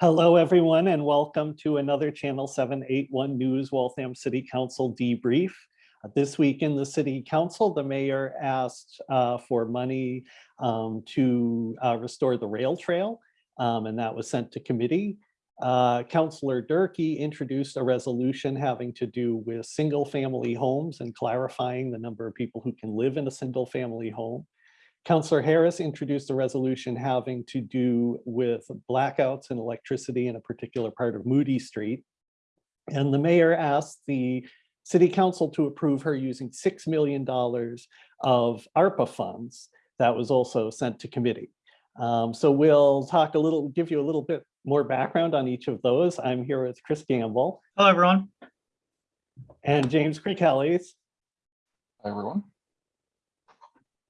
Hello, everyone, and welcome to another Channel 781 News Waltham City Council debrief. Uh, This week in the City Council, the mayor asked uh, for money um, to uh, restore the rail trail, um, and that was sent to committee. Uh, Councillor Durkee introduced a resolution having to do with single-family homes and clarifying the number of people who can live in a single-family home. Councillor Harris introduced a resolution having to do with blackouts and electricity in a particular part of Moody Street. And the mayor asked the city council to approve her using $6 million of ARPA funds. That was also sent to committee. Um, so we'll talk a little, give you a little bit more background on each of those. I'm here with Chris Gamble Hello, everyone. and James Creekellys. Hi, everyone.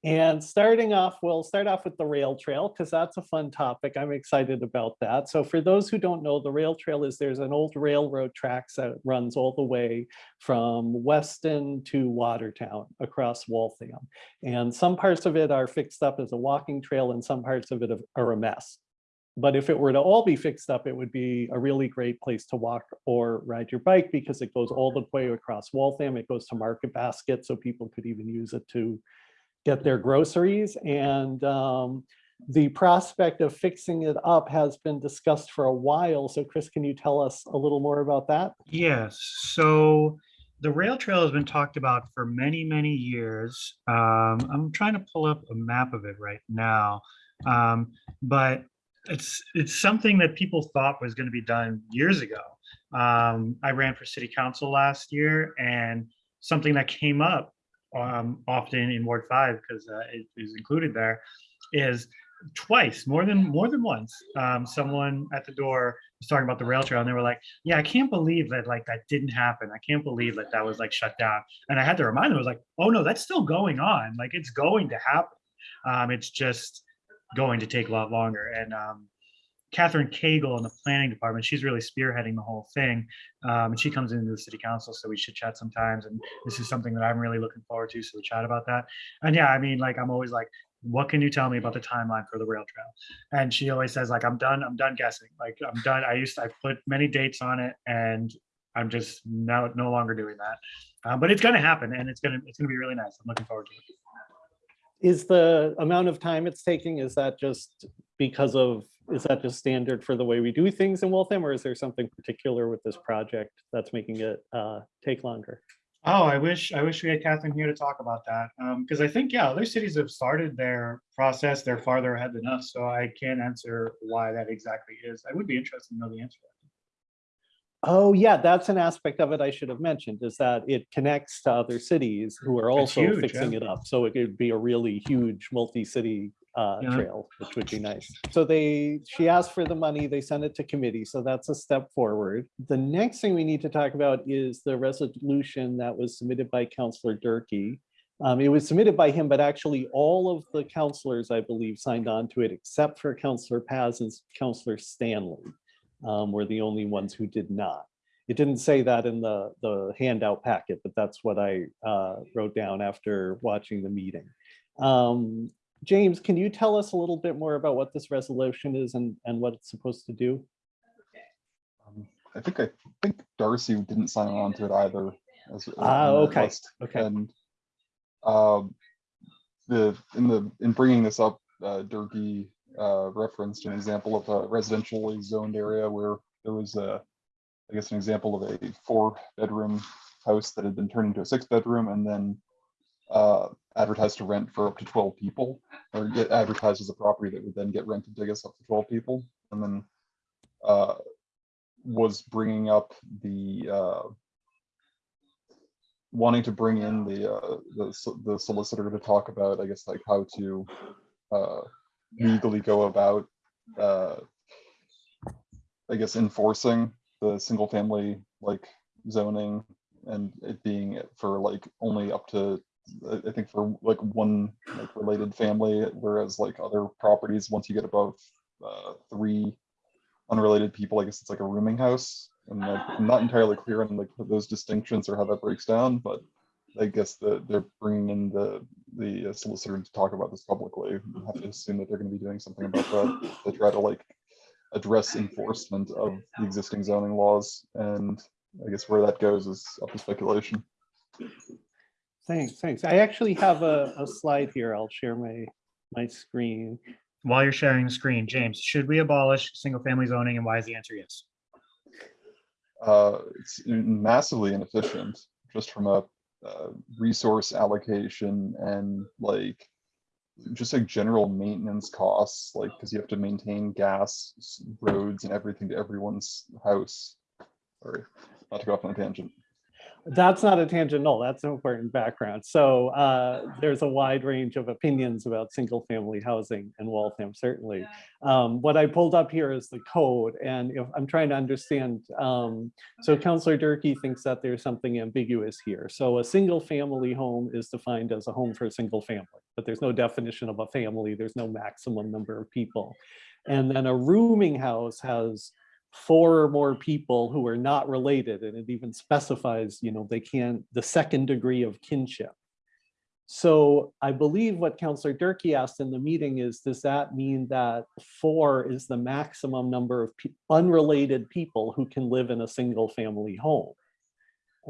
And starting off, we'll start off with the rail trail because that's a fun topic. I'm excited about that. So for those who don't know, the rail trail is there's an old railroad tracks that runs all the way from Weston to Watertown across Waltham. And some parts of it are fixed up as a walking trail and some parts of it are a mess. But if it were to all be fixed up, it would be a really great place to walk or ride your bike because it goes all the way across Waltham. It goes to Market Basket, so people could even use it to get their groceries. And um, the prospect of fixing it up has been discussed for a while. So Chris, can you tell us a little more about that? Yes, so the rail trail has been talked about for many, many years. Um, I'm trying to pull up a map of it right now. Um, but it's it's something that people thought was going to be done years ago. Um, I ran for city council last year and something that came up um, often in Ward 5 because uh, it is included there is twice more than more than once um, someone at the door was talking about the rail trail and they were like yeah i can't believe that like that didn't happen. I can't believe that that was like shut down. And i had to remind them i was like oh no that's still going on. Like it's going to happen. Um, it's just going to take a lot longer. And um, Catherine Cagle in the planning department, she's really spearheading the whole thing. Um, and she comes into the city council, so we should chat sometimes. And this is something that I'm really looking forward to. So we chat about that. And yeah, I mean, like, I'm always like, what can you tell me about the timeline for the rail trail? And she always says, like, I'm done, I'm done guessing. Like, I'm done. I used to, I put many dates on it and I'm just now no longer doing that. Uh, but it's gonna happen and it's gonna, it's gonna be really nice. I'm looking forward to it. Is the amount of time it's taking, is that just because of, is that just standard for the way we do things in Waltham? Or is there something particular with this project that's making it uh, take longer? Oh, I wish I wish we had Catherine here to talk about that. Because I think, yeah, other cities have started their process. They're farther ahead than us. So I can't answer why that exactly is. I would be interested to know the answer. Oh, yeah, that's an aspect of it I should have mentioned, is that it connects to other cities who are also huge, fixing yeah. it up. So it could be a really huge multi-city uh, Yeah. trail, which would be nice. So they, she asked for the money, they sent it to committee, so that's a step forward. The next thing we need to talk about is the resolution that was submitted by Counselor Durkee. Um, it was submitted by him, but actually all of the counselors, I believe, signed on to it, except for Counselor Paz and Counselor Stanley um, were the only ones who did not. It didn't say that in the, the handout packet, but that's what I uh, wrote down after watching the meeting. Um, James, can you tell us a little bit more about what this resolution is and, and what it's supposed to do? Um, I think I think Darcy didn't sign on to it either. as- Ah, okay, list. okay. And um, the in the in bringing this up, uh, Durkee uh, referenced an example of a residentially zoned area where there was a, I guess, an example of a four-bedroom house that had been turned into a six-bedroom and then uh, advertised to rent for up to 12 people, or get advertised as a property that would then get rented to, I guess, up to 12 people, and then uh, was bringing up the uh, wanting to bring in the uh, the the solicitor to talk about, I guess, like how to uh, legally go about, uh, I guess, enforcing the single family like zoning and it being for like only up to I think for like one like related family, whereas like other properties, once you get above uh, three unrelated people, I guess it's like a rooming house. And like, I'm not entirely clear on like those distinctions or how that breaks down, but I guess the, they're bringing in the, the solicitor to talk about this publicly. We have to assume that they're gonna be doing something about that, to try to like address enforcement of the existing zoning laws. And I guess where that goes is up to speculation. Thanks, thanks. I actually have a, a slide here. I'll share my, my screen. While you're sharing the screen, James, should we abolish single-family zoning and why is the answer yes? Uh, it's massively inefficient, just from a uh, resource allocation and like just like general maintenance costs, like because you have to maintain gas, roads, and everything to everyone's house. Sorry, not to go off on a tangent. That's not a tangent, no, that's an important background. So uh, there's a wide range of opinions about single-family housing in Waltham, certainly. Um, What I pulled up here is the code, and if I'm trying to understand, um, so Counselor Durkee thinks that there's something ambiguous here. So a single-family home is defined as a home for a single family, but there's no definition of a family, there's no maximum number of people. And then a rooming house has four or more people who are not related, and it even specifies, you know, they can't, the second degree of kinship. So I believe what Counselor Durkee asked in the meeting is, does that mean that four is the maximum number of pe- unrelated people who can live in a single family home?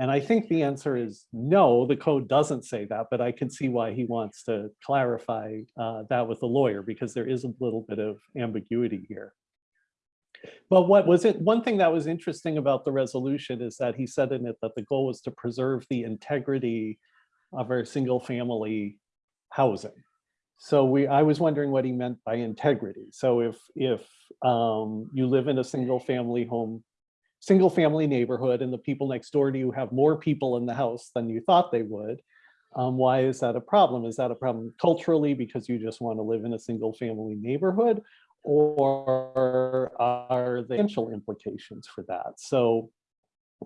And I think the answer is no, the code doesn't say that, but I can see why he wants to clarify uh, that with the lawyer, because there is a little bit of ambiguity here. But what was it, one thing that was interesting about the resolution is that he said in it that the goal was to preserve the integrity of our single family housing. So we, I was wondering what he meant by integrity. So if, if um, you live in a single family home, single family neighborhood and the people next door to you have more people in the house than you thought they would, um, why is that a problem? Is that a problem culturally because you just want to live in a single family neighborhood? Or are the potential implications for that? So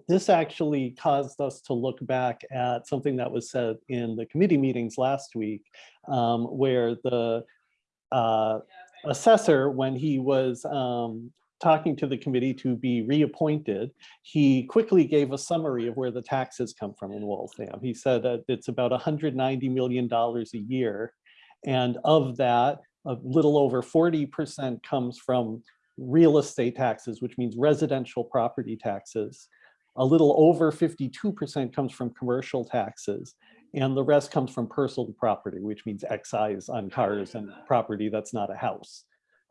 this actually caused us to look back at something that was said in the committee meetings last week, um, where the uh, assessor, when he was um, talking to the committee to be reappointed, he quickly gave a summary of where the taxes come from in Waltham. He said that it's about $190 million a year. And of that, a little over 40% comes from real estate taxes, which means residential property taxes. A little over 52% comes from commercial taxes. And the rest comes from personal property, which means excise on cars and property that's not a house.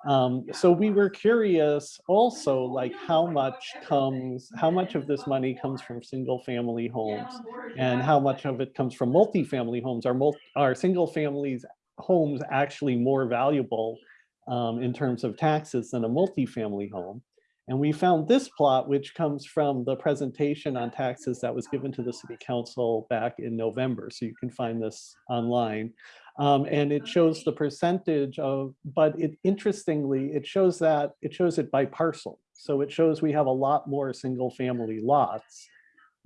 Um, so we were curious also like how much comes, how much of this money comes from single family homes and how much of it comes from multifamily homes. Are, mul are single families homes actually more valuable um, in terms of taxes than a multifamily home? And we found this plot, which comes from the presentation on taxes that was given to the city council back in November. So you can find this online. Um, and it shows the percentage of, but it interestingly, it shows that it shows it by parcel. So it shows we have a lot more single family lots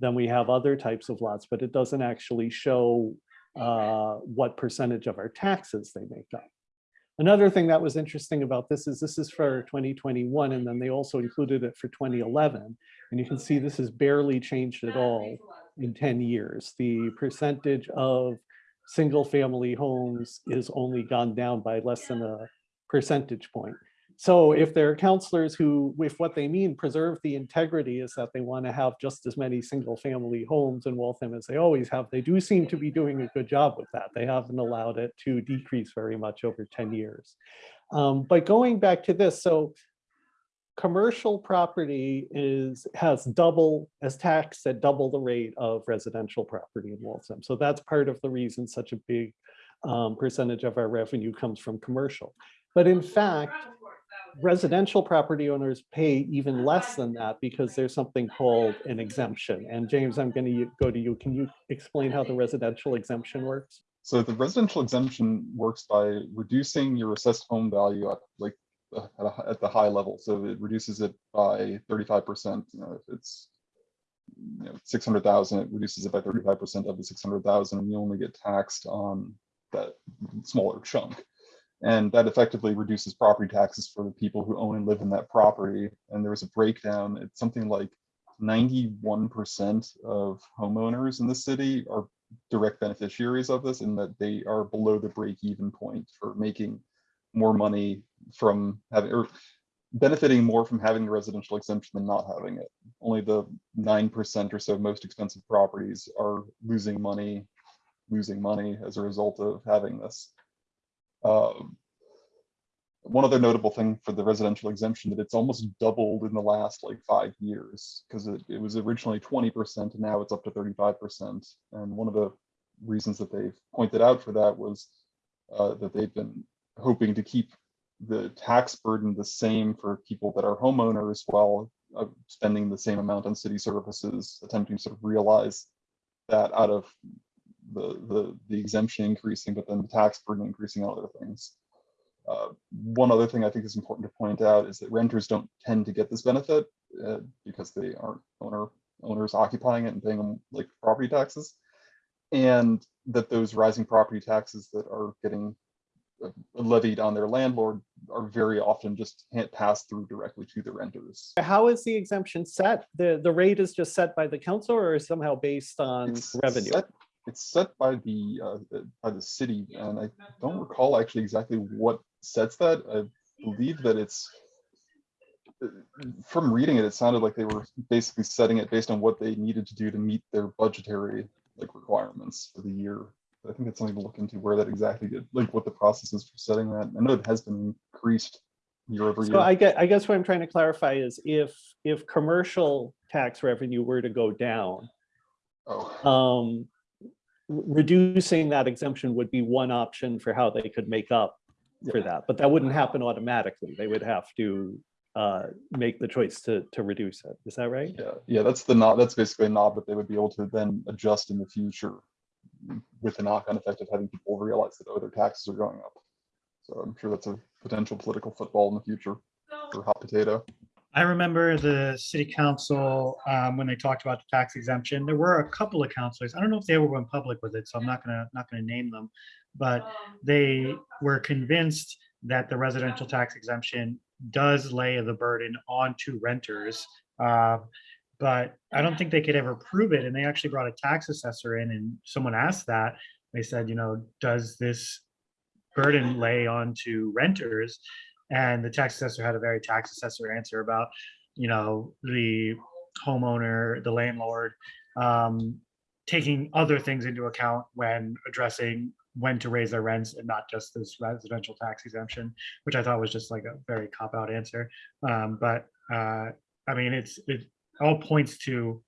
than we have other types of lots, but it doesn't actually show uh, what percentage of our taxes they make up. Another thing that was interesting about this is this is for 2021, and then they also included it for 2011. And you can see this has barely changed at all in 10 years. The percentage of single family homes is only gone down by less than a percentage point. So if there are counselors who, if what they mean preserve the integrity is that they want to have just as many single family homes in Waltham as they always have, they do seem to be doing a good job with that. They haven't allowed it to decrease very much over 10 years. Um, but going back to this, so commercial property is, has double, as taxed at double the rate of residential property in Waltham. So that's part of the reason such a big um, percentage of our revenue comes from commercial. But in fact, residential property owners pay even less than that because there's something called an exemption. And James, I'm going to go to you. Can you explain how the residential exemption works? So the residential exemption works by reducing your assessed home value at like uh, at, a, at the high level. So it reduces it by 35%. You know, if it's you know 600,000, it reduces it by 35% of the 600,000, and you only get taxed on that smaller chunk. And that effectively reduces property taxes for the people who own and live in that property. And there was a breakdown. It's something like 91% of homeowners in the city are direct beneficiaries of this and that they are below the break even point for making more money from having or benefiting more from having the residential exemption than not having it. Only the nine percent or so most expensive properties are losing money, losing money as a result of having this. Um, one other notable thing for the residential exemption that it's almost doubled in the last like five years because it, it was originally 20% and now it's up to 35%. And one of the reasons that they've pointed out for that was uh, that they've been hoping to keep the tax burden the same for people that are homeowners while uh, spending the same amount on city services, attempting to sort of realize that out of the, the, the exemption increasing, but then the tax burden increasing on other things. Uh, one other thing I think is important to point out is that renters don't tend to get this benefit uh, because they aren't owner owners occupying it and paying them like property taxes, and that those rising property taxes that are getting uh, levied on their landlord are very often just can't pass through directly to the renters. How is the exemption set? The, the rate is just set by the council or is somehow based on It's revenue? set- It's set by the, uh, by the city, and I don't recall actually exactly what sets that. I believe that it's, uh, from reading it, it sounded like they were basically setting it based on what they needed to do to meet their budgetary like requirements for the year. I think it's something to look into where that exactly did, like what the process is for setting that. I know it has been increased year over So year. I get, I guess what I'm trying to clarify is if, if commercial tax revenue were to go down, Oh, um, reducing that exemption would be one option for how they could make up for that, but that wouldn't happen automatically. They would have to uh, make the choice to, to reduce it. Is that right? Yeah, yeah, that's the knob, that's basically a knob that they would be able to then adjust in the future with the knock-on effect of having people realize that, oh, their taxes are going up. So I'm sure that's a potential political football in the future for hot potato. I remember the city council, um, when they talked about the tax exemption, there were a couple of councilors. I don't know if they ever went public with it, so I'm not gonna, not gonna name them. But they were convinced that the residential tax exemption does lay the burden onto renters. Uh, But I don't think they could ever prove it. And they actually brought a tax assessor in and someone asked that. They said, you know, does this burden lay onto renters? And the tax assessor had a very tax assessor answer about, you know, the homeowner, the landlord, um, taking other things into account when addressing when to raise their rents and not just this residential tax exemption, which I thought was just like a very cop-out answer. Um, but, uh, I mean, it's, it all points to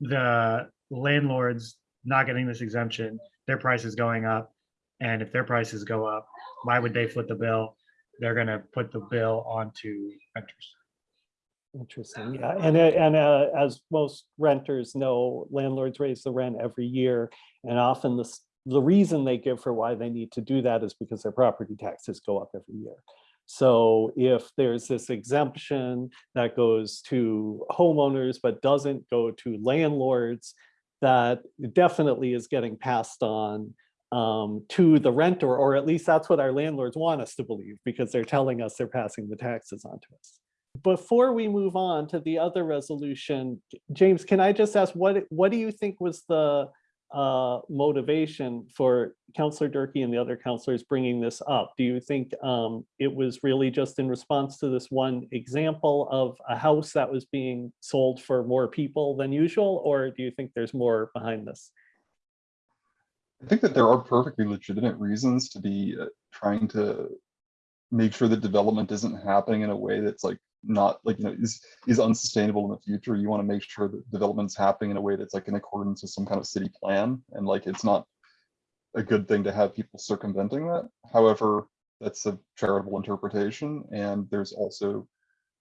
the landlords not getting this exemption, their prices going up. And if their prices go up, why would they foot the bill? They're gonna put the bill onto renters. Interesting, yeah, and, uh, and uh, as most renters know, landlords raise the rent every year. And often the, the reason they give for why they need to do that is because their property taxes go up every year. So if there's this exemption that goes to homeowners but doesn't go to landlords, that definitely is getting passed on um, to the renter, or at least that's what our landlords want us to believe, because they're telling us they're passing the taxes on to us. Before we move on to the other resolution, James, can I just ask, what, what do you think was the uh, motivation for Counselor Durkee and the other counselors bringing this up? Do you think um, it was really just in response to this one example of a house that was being sold for more people than usual? Or do you think there's more behind this? I think that there are perfectly legitimate reasons to be uh, trying to make sure that development isn't happening in a way that's like not like, you know, is, is unsustainable in the future. You want to make sure that development's happening in a way that's like in accordance with some kind of city plan and like it's not a good thing to have people circumventing that. However, that's a charitable interpretation and there's also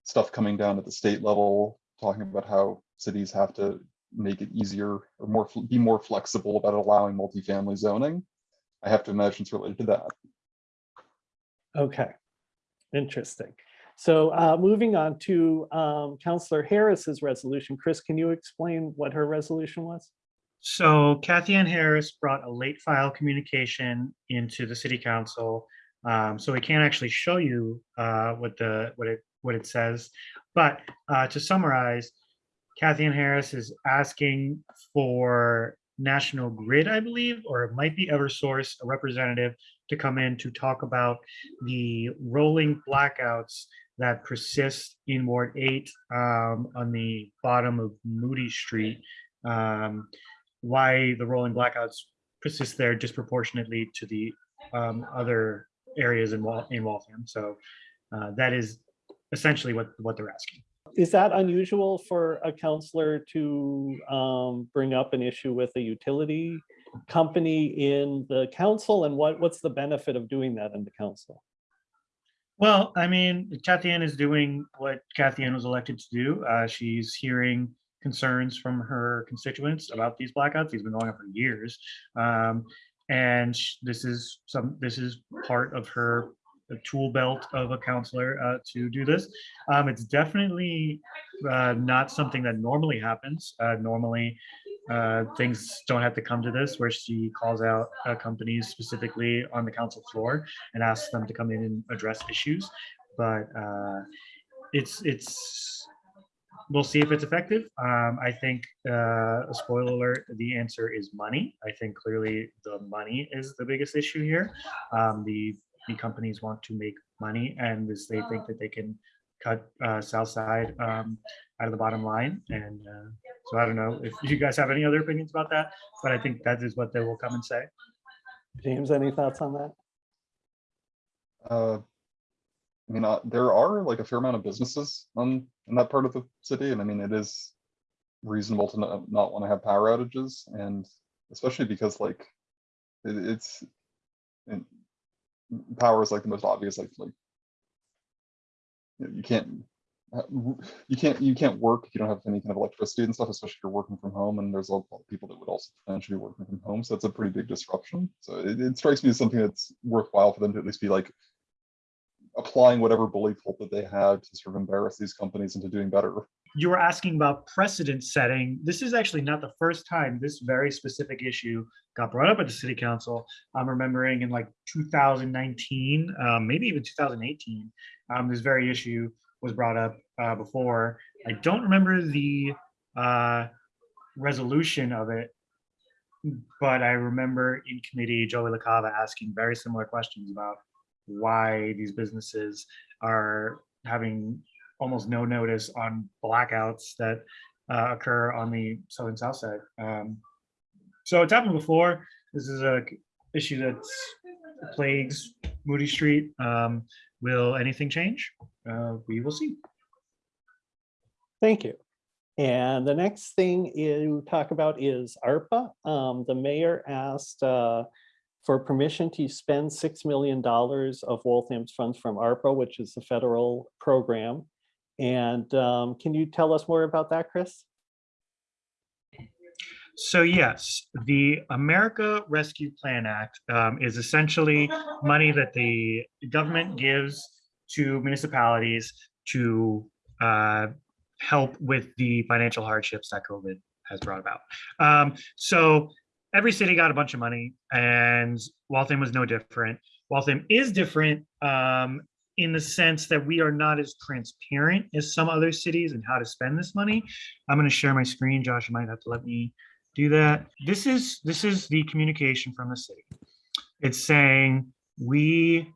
stuff coming down at the state level talking about how cities have to make it easier or more, be more flexible about allowing multifamily zoning. I have to imagine it's related to that. Okay, interesting. So uh, moving on to um, Counselor Harris's resolution. Chris, can you explain what her resolution was? So Cathyann Harris brought a late file communication into the city council. Um, so we can't actually show you uh, what the what it what it says. But uh, to summarize, Cathyann Harris is asking for National Grid, I believe, or it might be EverSource, a representative to come in to talk about the rolling blackouts that persist in Ward 8 um, on the bottom of Moody Street. Um, why the rolling blackouts persist there disproportionately to the um, other areas in Wal in Waltham. So uh, that is essentially what what they're asking. Is that unusual for a counselor to um, bring up an issue with a utility company in the council? And what, what's the benefit of doing that in the council? Well, I mean, Cathyann is doing what Cathyann was elected to do. Uh, she's hearing concerns from her constituents about these blackouts. These have been going on for years. Um, and this is some, this is part of her tool belt of a counselor uh, to do this. Um, it's definitely uh, not something that normally happens. Uh, normally, uh, things don't have to come to this where she calls out companies specifically on the council floor and asks them to come in and address issues. But uh, it's it's we'll see if it's effective. Um, I think uh, a spoiler alert: the answer is money. I think clearly the money is the biggest issue here. Um, the the companies want to make money, and this they think that they can cut uh, Southside um, out of the bottom line. And uh, so I don't know if you guys have any other opinions about that, but I think that is what they will come and say. James, any thoughts on that? Uh, I mean, uh, there are like a fair amount of businesses on in that part of the city, and I mean, it is reasonable to not, not want to have power outages, and especially because like it, it's and power is like the most obvious, like like you know, you can't uh, you can't you can't work if you don't have any kind of electricity and stuff, especially if you're working from home. And there's a lot of people that would also potentially be working from home, so that's a pretty big disruption. So it, it strikes me as something that's worthwhile for them to at least be like applying whatever bully that they have to sort of embarrass these companies into doing better. You were asking about precedent setting. This is actually not the first time this very specific issue got brought up at the city council. I'm remembering in like 2019, um, maybe even 2018, um, this very issue was brought up uh, before. I don't remember the uh, resolution of it, but I remember in committee, Joey LaCava asking very similar questions about why these businesses are having almost no notice on blackouts that uh, occur on the southern south side. Um, so it's happened before. This is a issue that plagues Moody Street. Um, will anything change? Uh, we will see. Thank you. And the next thing you talk about is ARPA. Um, the mayor asked uh, for permission to spend $6 million of Waltham's funds from ARPA, which is the federal program. And um, can you tell us more about that, Chris? So yes, the America Rescue Plan Act um, is essentially money that the government gives to municipalities to uh, help with the financial hardships that COVID has brought about. Um, so every city got a bunch of money, and Waltham was no different. Waltham is different um, in the sense that we are not as transparent as some other cities in how to spend this money. I'm going to share my screen. Josh, you might have to let me do that. This is this is the communication from the city. It's saying we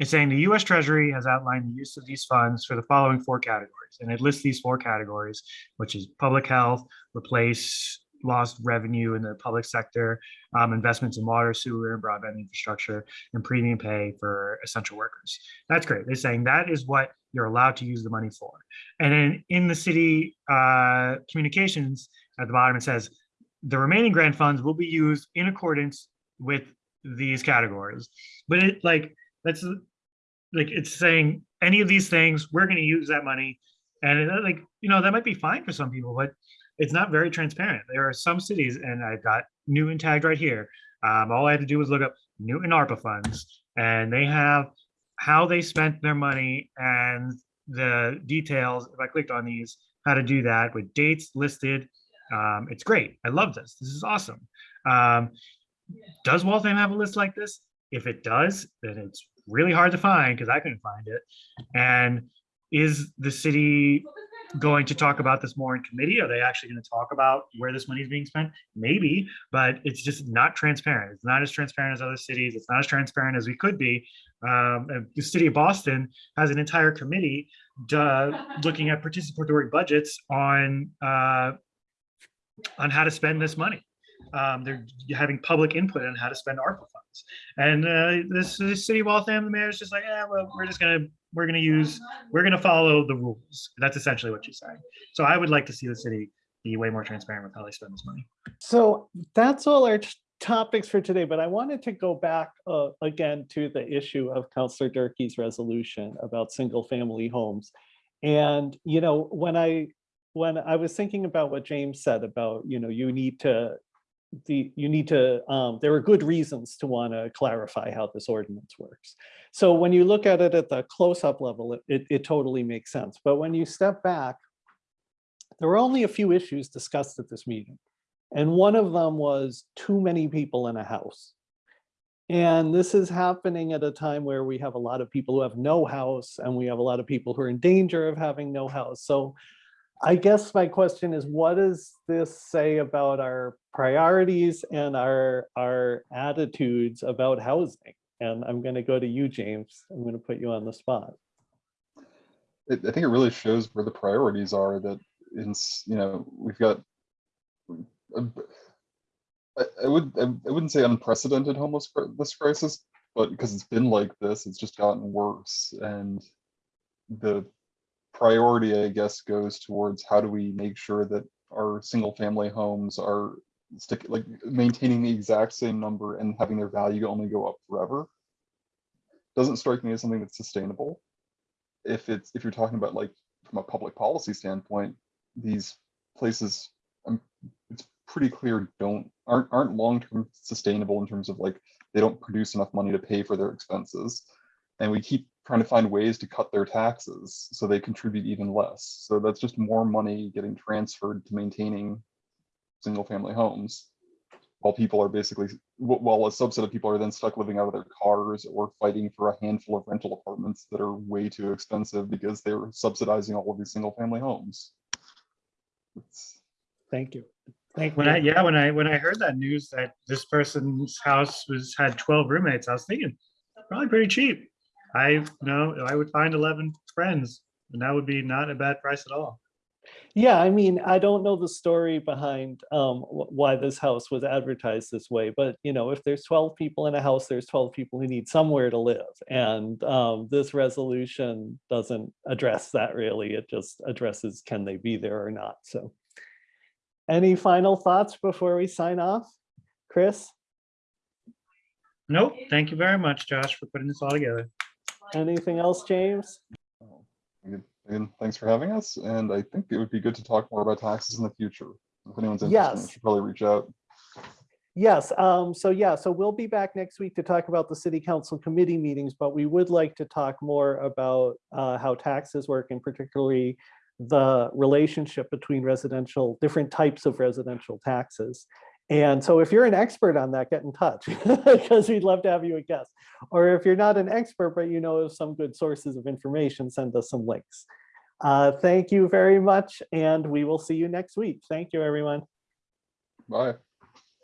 it's saying the US Treasury has outlined the use of these funds for the following four categories. And it lists these four categories, which is public health, replace lost revenue in the public sector, um, investments in water, sewer, and broadband infrastructure, and premium pay for essential workers. That's great. They're saying that is what you're allowed to use the money for. And then in the city uh, communications at the bottom, it says the remaining grant funds will be used in accordance with these categories. But it like that's like it's saying any of these things we're going to use that money, and it, like you know that might be fine for some people, but it's not very transparent. There are some cities, and I've got Newton tagged right here. Um, all I had to do was look up Newton ARPA funds, and they have how they spent their money and the details. If I clicked on these, how to do that with dates listed. Um, it's great. I love this. This is awesome. Um, does Waltham have a list like this? If it does, then it's really hard to find because I couldn't find it. And is the city going to talk about this more in committee? Are they actually going to talk about where this money is being spent? Maybe, but it's just not transparent. It's not as transparent as other cities. It's not as transparent as we could be. Um, the city of Boston has an entire committee looking at participatory budgets on uh, on how to spend this money. Um, they're having public input on how to spend ARPA funds. And uh, this, this city of Waltham, the mayor's just like, yeah, well, we're just gonna we're gonna use we're gonna follow the rules. That's essentially what she's saying. So I would like to see the city be way more transparent with how they spend this money. So that's all our topics for today, but I wanted to go back uh, again to the issue of Counselor Durkee's resolution about single family homes. And, you know, when I, when I was thinking about what James said about, you know, you need to, the, you need to, um, there are good reasons to want to clarify how this ordinance works. So when you look at it at the close-up level, it- it, it totally makes sense. But when you step back, there were only a few issues discussed at this meeting. And one of them was too many people in a house. And this is happening at a time where we have a lot of people who have no house and we have a lot of people who are in danger of having no house. So I guess my question is, what does this say about our priorities and our, our attitudes about housing? And I'm going to go to you, James. I'm going to put you on the spot. I, think it really shows where the priorities are that in, you know, we've got b- I, I would, I wouldn't say unprecedented homeless cri- this crisis, but because it's been like this, it's just gotten worse. And the priority, I guess, goes towards how do we make sure that our single family homes are stick, like maintaining the exact same number and having their value only go up forever. Doesn't strike me as something that's sustainable. If it's, if you're talking about like, from a public policy standpoint, these places, um, it's pretty clear don't, aren't, aren't long-term sustainable in terms of like, they don't produce enough money to pay for their expenses. And we keep trying to find ways to cut their taxes so they contribute even less. So that's just more money getting transferred to maintaining single-family homes. While people are basically, while a subset of people are then stuck living out of their cars or fighting for a handful of rental apartments that are way too expensive because they're subsidizing all of these single-family homes. It's, Thank you. Thank When I you. yeah, when I when I heard that news that this person's house was had 12 roommates, I was thinking probably pretty cheap. I you know I would find 11 friends, and that would be not a bad price at all. Yeah, I mean, I don't know the story behind um, why this house was advertised this way, but you know, if there's 12 people in a house, there's 12 people who need somewhere to live. And um, this resolution doesn't address that really. It just addresses can they be there or not. So any final thoughts before we sign off? Chris, Nope. Thank you very much, Josh, for putting this all together. Anything else, James? again, again, thanks for having us, and I think it would be good to talk more about taxes in the future. If anyone's interested, Yes. should probably reach out. Yes, um, so yeah, so we'll be back next week to talk about the city council committee meetings, but we would like to talk more about uh, how taxes work and particularly the relationship between residential, different types of residential taxes. And so if you're an expert on that, get in touch because we'd love to have you a guest. Or if you're not an expert, but you know of some good sources of information, send us some links. Uh, Thank you very much, and we will see you next week. Thank you, everyone. Bye.